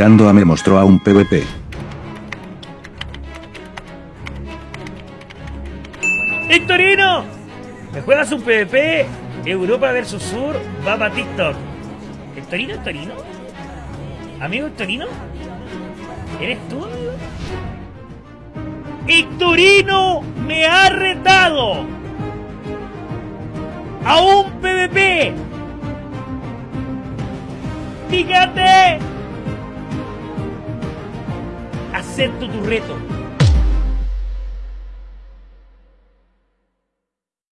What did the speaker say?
Me mostró a un PvP. ¡Hectorino! ¿Me juegas un PvP? Europa versus Sur va para TikTok. ¿Hectorino, Hectorino? ¿Amigo Hectorino? ¿Eres tú, amigo? ¡Hectorino me ha retado! ¡A un PvP! ¡Fíjate! Acepto tu reto.